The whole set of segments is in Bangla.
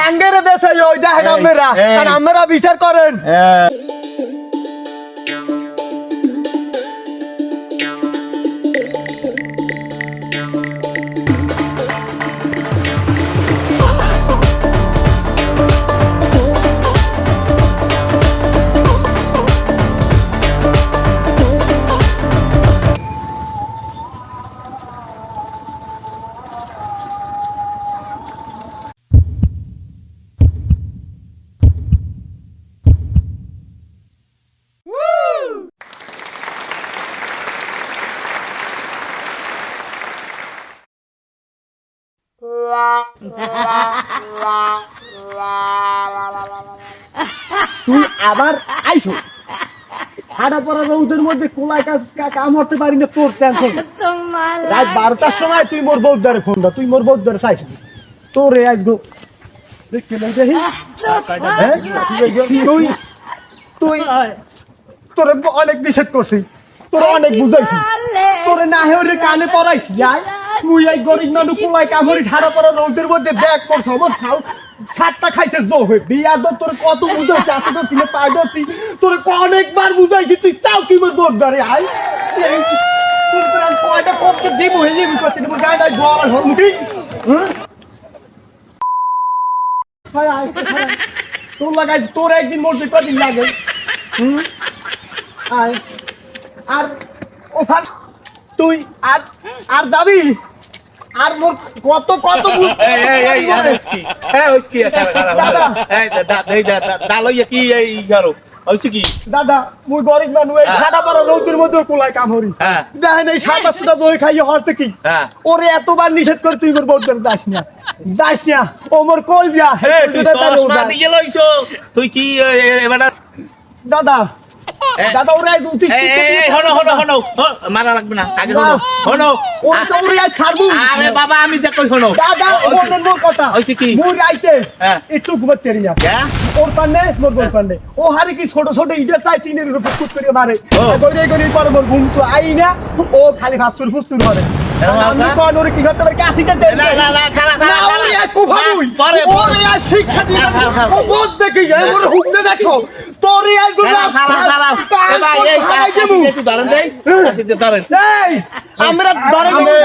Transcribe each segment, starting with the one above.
লাঙ্গের দেশে ওই দেখেন আমরা। আর আমরা বিচার করেন তুই আবার আইছো হাড়া পড়া রৌদের মধ্যে কোলায় কাম করতে পারি না তোর টেনশন রাত বারোটার সময় তুই মোর বৌদ্ধারে ফোন দা তুই মোর বৌদ্ধারে চাইছ তোর এ আজ গো দেখতে দেখি। হ্যাঁ? তুই তুই তোরে অনেক নিষেধ করছি। তোরে অনেক বুঝাইছি। তোরে না হেরে কানে পড়াইছি। আয়। তুই গরিব মানুষ কোলায় কামড়ি ঠাড়া পড়া রৌদের মধ্যে ব্যাগ করছ খাও। সাতটা খাইতে জো হয়ে। বিয়া দর তোর কত বুঝাইছি আতে ধরছি না, পায়ে তোরে অনেকবার বুঝাইছি, তুই চাও কি মোর আয়। কয়টা কপকে দিব হয়ে যাবি করছি আয়। তোর লাগাই তোর একদিন মরতে কদিন লাগে। হুম? আয়। আর ওখান তুই আর আর যাবি? আর মোর কত কত কি কি দালইয়া কি এই গারো ওই কি? দাদা মুই গরিব মানুষ এই হ্যাঁ। খাটা রৌদ্রের মধ্যে কোলায় কামড়ি। হ্যাঁ। দেখেন এই দই খাইয়ে হরছে কি ওরে এতবার নিষেধ করে তুই মোর বউদের যাস না। যাস না। ও মোর কল যা এ তুই চশমা নিয়ে লইছো। তুই কি এবারে দাদা দাদা ওরে আজ উঠিস হনো হনো হনো মারা লাগবে না আগে হনো হনো। ওরে তো ওরে আজ ছাড়বো। আরে বাবা আমি যা কই হনো। দাদা ওর মোর কথা। হইছে কি? মোর রাইতে হ্যাঁ। একটু ঘুমাতে তেরি না। হ্যাঁ? ওর পান্ডে মোর বল পান্ডে ও হারে কি ছোট ছোট ইটের চাই টিনের উপর ফুট করে মারে। ও। কইরে পর মোর ঘুম তো আই না ও খালি ভাবসুর ফুসুর করে। আমরা হয়ে।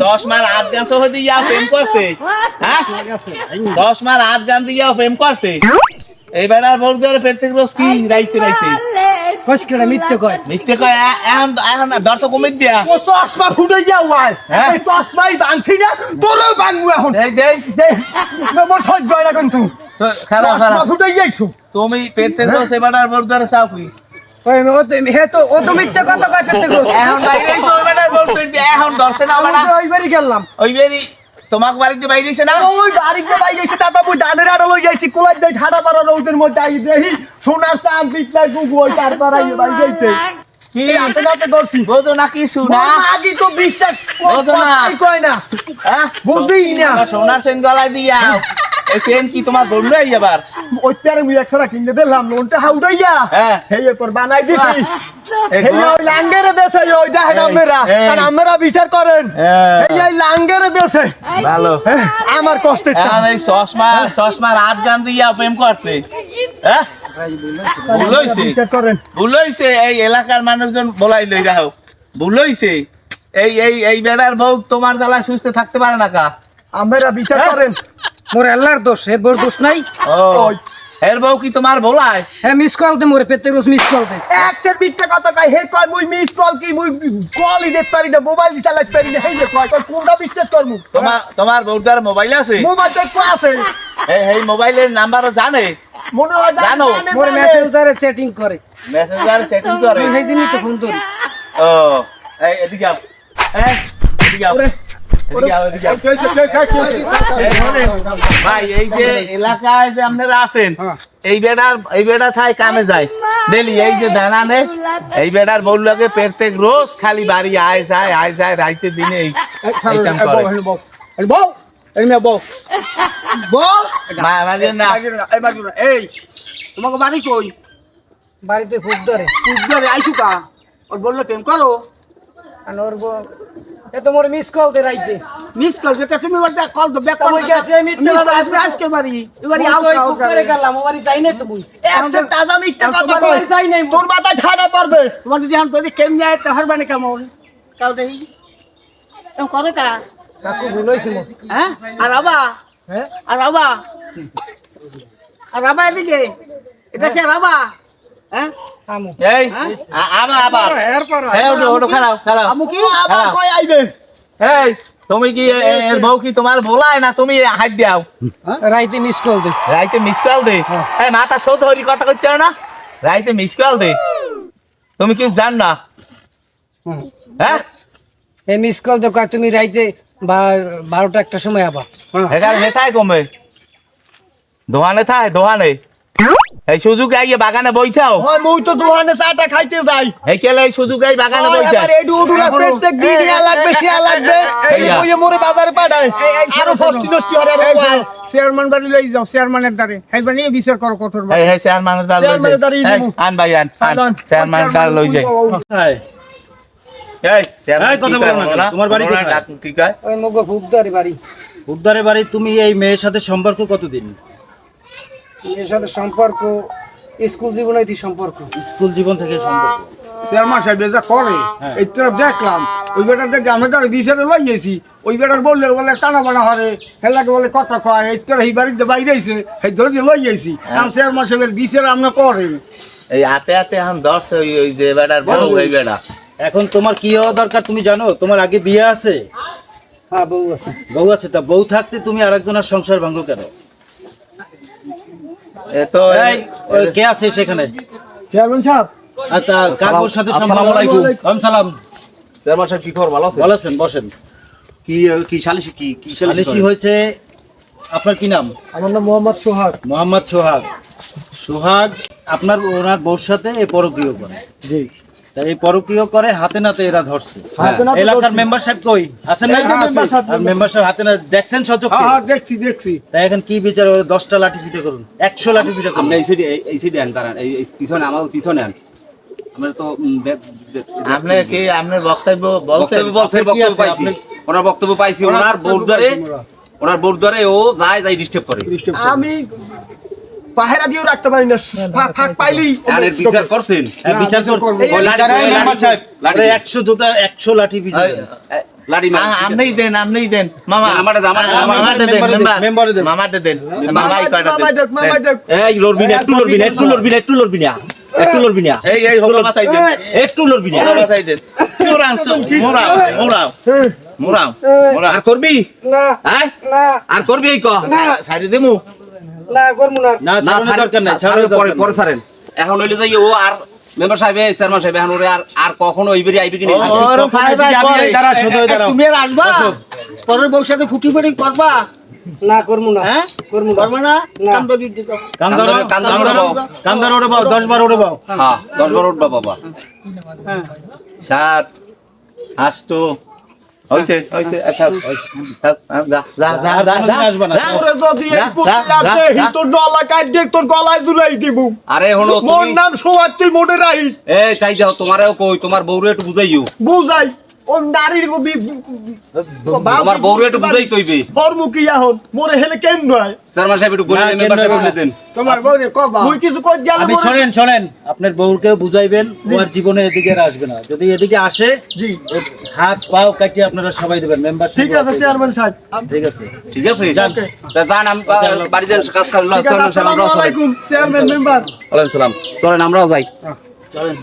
চশমার হাত গান সহ দিয়া প্রেম করতে। হ্যাঁ? চশমার হাত গান দিয়া প্রেম করতে। এই বেড়ার ভোর ধরে পেট থেকে রোজ কি? রাইতে রাইতে। কসকেটা মিথ্যে কয়? মিথ্যে কয়? এখন এখন দর্শক কমিয়ে দিয়া। ও চশমা ফুটে যাও ভাই হ্যাঁ? এই চশমাই ভাঙছি না তোরও ভাঙবো এখন। দেই দেই মোর সহ্য হয় না কিন্তু খারাপ খারাপ। ফুটে যাইছো তুমি পেট থেকে রোজ এই বেড়ার ভোর ধরে চাও কি? ওই এখন না। বাড়ি গেলাম। ওই বেরি তোমাকে বাড়িতে বাইরে এসে না? ওই বাড়িতে বাইরে ধানের আড়া লই যাইছি। কোলাই দেই ঠাডা পাড়া রৌদের মধ্যে আই দেহি সোনার চাম পিতলাই গুগু ওই তার পাড়াই বাইরে যাইছে কি? হাতে নাতে করছি বোঝো না কিছু না আগে তো বিশ্বাস বোঝো না। কই কয় না। হ্যাঁ? বুঝি না। সোনার সেন গলায় দিয়া এই সেন কি তোমার বন্ধু হয়ে যাবার? ওই প্যারে মুই একশোটা কিনে দিলাম লোনটা হাউডাইয়া হ্যাঁ। সেই এরপর বানাই দিছি। এই এই ওই লাঙ্গের দেশে ওই দেখেন আমরা এই। আমরা বিচার করেন। হ্যাঁ। এই এই দেশে। ভালো। হ্যাঁ, আমার এই চশমা চশমার হাত গান দিয়া প্রেম করতে হ্যাঁ? ভুল হইছে। ভুল হইছে। এই এলাকার মানুষজন বলাই লই রাখো। ভুল হইছে। এই এই এই বেড়ার বউ তোমার জ্বালায় সুস্থ থাকতে পারে না কা? আমরা বিচার। করেন। মোর আল্লাহর দোষ হে বোর দোষ নাই। এর বউ কি তোমার বলায় হ্যাঁ মিস কল দে মোরে পেতে রোজ মিস কল দে। একটা মিথ্যা কথা কয় হে কয় মুই মিস কল কি মুই কলই দেখতে পারি না মোবাইল চালাতে পারি না এই যে কয় কোনটা বিশ্বাস করমু তোমার তোমার বউটার মোবাইল আছে? মোবাইল তো একটু আছে। এই এই মোবাইলের নাম্বারও জানে? মনে হয় জানো। মোরে। মেসেঞ্জারে চ্যাটিং করে। মেসেঞ্জার সেটিং করে? সেই জন্যই তো ফোন ধরি। ও এই এদিকে আও এই এদিকে আও ভাই এই যে এলাকায় যে আপনারা আছেন এই বেড়ার এই বেড়া থাই কামে যায় ডেলি এই যে দানা নে এই বেড়ার বউলাকে প্রত্যেক রোজ খালি বাড়ি আয় যায় আয় যায় রাইতে দিনে এই এই কাম করে বউ, বউ, এই বউ, বউ। বউ, মা- না এই মাগির না, এই, তোমাকে বাড়ি কই? বাড়িতে খুব ধরে তুই ঘরে আইছু কা? ওর বলল প্রেম করো। আর ওর এ তো মোর মিস কল দে রাইতে। মিস কল যেটা তুমি বলতে কল তো ব্যাক তা বই গেছে, মিথ্যে কথা আসবে আজকে বাড়ি এবারে তো এই আউট পুকুরে গেলাম ও বাড়ি যাই নাই তো মুই। একদম তাজা মিথ্যা কথা কই যাই নাই তোর মাথায় ঠাডা পড়বে। তোমার যদি হান তোর কেমনে আয় তাহার মানে কেমন? কাল দেই এম কত কা কাকু ভুল হইছে মোর। হ্যাঁ? আর আবা? হ্যাঁ? আর আবা? আর আবা এদিকে? এটা কি আবা? খারাপ। কই আইবে? এই তুমি কি এর বউ কি তোমার বলায় না তুমি হাত দাও রাইতে মিস কল দে। রাইতে মিস কল দে? এই মাথা সৌত হরি কথা করতে না? রাইতে মিস কল দে। তুমি কি জান না? হ্যাঁ? এই মিস কল দে তুমি রাইতে বা- বারোটা একটা সময় আবা এখানে নেথায় কমবে। দোহানে থায় দোহানে। এই সুযোগ আইয়ে বাগানে বইথাও হয় মুই তো দোকানে চাটা খাইতে যাই। এই কেলে এই সুযোগ আই বাগানে ওই বইথা এবার এডু উডুলা প্রত্যেক দিন ইয়া লাগবে শিয়া লাগবে। এই এইয়া। মোরে বাজারে পাঠায়। আরও ফষ্টি নষ্টি হরে আরও চেয়ারম্যান বাড়ি লই যাও চেয়ারম্যানের দ্বারে। হেলবা নিয়ে বিচার করো কঠোর এই এই চেয়ারম্যানের দ্বার চেয়ারম্যানের দ্বারই যাই। এই, যাব। আন ভাই আন আন। আন। চেয়ারম্যানের দ্বার লই যাই। এই চেয়ারম্যান কথা বলো না তোমার বাড়ি কোথায়? কি কয়? ওই মগো ভুগদারি বাড়ি। উদ্ধারে বাড়ি তুমি এই মেয়ের সাথে সম্পর্ক কতদিন? এর সাথে সম্পর্ক স্কুল জীবনে হইতে সম্পর্ক। স্কুল জীবন থেকে সম্পর্ক। চেয়ারম্যান সাহেব যা করে হ্যাঁ। এইটা দেখলাম। ওই বেটার দেখে আমরা তার বিচারে লই গেছি। ওই বেটার বললে বলে টানা বানা হরে হেলাকে বলে কথা কয় এইটার এই বাড়িতে বাইরে আইছে এই ধরে লই গেছি। কারণ চেয়ারম্যান সাহেবের বিচারে আমরা করে এই হাতে হাতে এখন দর্শ ওই ওই যে বউ এখন তোমার কি হওয়া দরকার তুমি জানো? তোমার আগে বিয়ে আছে? হ্যাঁ বউ আছে। বউ আছে তা বউ থাকতে তুমি আরেকজনের সংসার ভাঙ্গো কেন? তো কে আছে সেখানে? চেয়ারম্যান সাহেব। আচ্ছা কাকুর সাথে ওয়ালাইকুম সালাম। চেয়ারম্যান সাহেব কি খবর? ভালো আছেন? বলেছেন বসেন। কি কি সালিশি কি কি সালিশি হয়েছে আপনার কি নাম? আমার নাম মোহাম্মদ সোহাগ। মোহাম্মদ সোহাগ। সোহাগ আপনার ওনার বউর সাথে এই পরক্রিয় করে। জি। তা এই পরক্রিয় করে হাতে নাতে এরা ধরছে। হাতে নাতে এলাকার মেম্বার সাহেব কই? আছেন না? মেম্বার সাহেব হাতে না দেখছেন সচক হ্যাঁ হ্যাঁ দেখছি দেখছি। তাই এখন কি বিচার হবে? দশটা লাঠি পিঠে করুন। একশো লাঠি পিঠে করুন। এই সাইডে এই- এই সাইডে আন দাঁড়ান। এই পিছনে আমার পিছনে আন। আমরা তো আপনি কি আপনার বক্তব্য বলছেন? বক্তব্য বলছে বক্তব্য পাইছি। ওনার বক্তব্য পাইছি ওনার বোর্ডারে ওনার। বোর্ডারে ও যায় যায় ডিস্টার্ব করে। আমি পাহেরা দিয়েও রাখতে পারি না। ফাঁক পাইলেই বিচার করছেন? হ্যাঁ, বিচার ওরে একশো জোতা একশো লাঠি বিচার আপনিই দেন আপনিই দেন। মামা না, দেন, আমারটা দেন, আ- আমারটা দেন মেম্বারে দেন, মেম্বার মেম্বারে দেন। মামাটা দেন মামাই কয়টা দেন? দেখ দেখ এই লড়বি না একটু লড়বি না একটু লড়বি না একটু লড়বি না একটু লড়বি না এই এই হলো বাসাই দেন। একটু লড়বি না হলো দেন। মোরাও মোরাও মোরাও মোরাও মোরাও আর করবি? না হ্যাঁ? আর করবি এই ক? সারি দেমু। না করব না। না না ছাড়ানোর ছাড়েন, দরকার নাই ছাড়েন, পরে পরে ছাড়েন। এখন হইলে যাই ও আর মেম্বার সাহেব চেয়ারম্যান সাহেব এখন ওরে আর আর কখনো ওইবারই আইবে কি না ওর ভাই ভাই যাবি, করে। এই দাঁড়া, সোজা হয়ে দাঁড়াও। তুমি আর আসবা? পরের বউর সাথে ফুটি ফুটি করবা? না করব না। হ্যাঁ? করব না। না? না। কাম তো দিতে দাও। কান ধরো কান কান ধরো, ধরো বাবা। কান ধরো ওরে বাও দশ বার ওরে বাও হ্যাঁ দশ বার উঠবা বাবা। সাত আষ্ট হইছে হইছে আচ্ছা যা যা যা যা যা যদি এই। তোর ডলা কাট দেখ তোর গলায় ঝুলাই দিব। আরে হলো মোর নাম তুই মনে রাখিস। এই তাই যাও তোমারও কই তোমার বউরে একটু বুঝাইও। বুঝাই। ও নারীর গো বি তোমার বউরে একটু বুঝাই তৈবে বর্মুখী এখন মোরে হেলে কেন নয়? চেয়ারম্যান সাহেব একটু বলে না, দেন মেম্বার সাহেব কেন বলে দেন। তোমার বউরে কবা মুই কিছু কই গেল আপনি শোনেন শোনেন আপনার বউকে বুঝাইবেন ও আর জীবনে এদিকে আর আসবে না। যদি এদিকে আসে জি। ওর হাত পাও কাটিয়ে আপনারা সবাই দেবেন মেম্বার ঠিক আছে চেয়ারম্যান সাহেব। ঠিক আছে। ঠিক আছে? যান। আমি বাড়ি যান কাজ করেন ঠিক আসসালামু আলাইকুম চেয়ারম্যান মেম্বার ওয়ালাইকুম সালাম। চলেন আমরাও যাই। চলেন।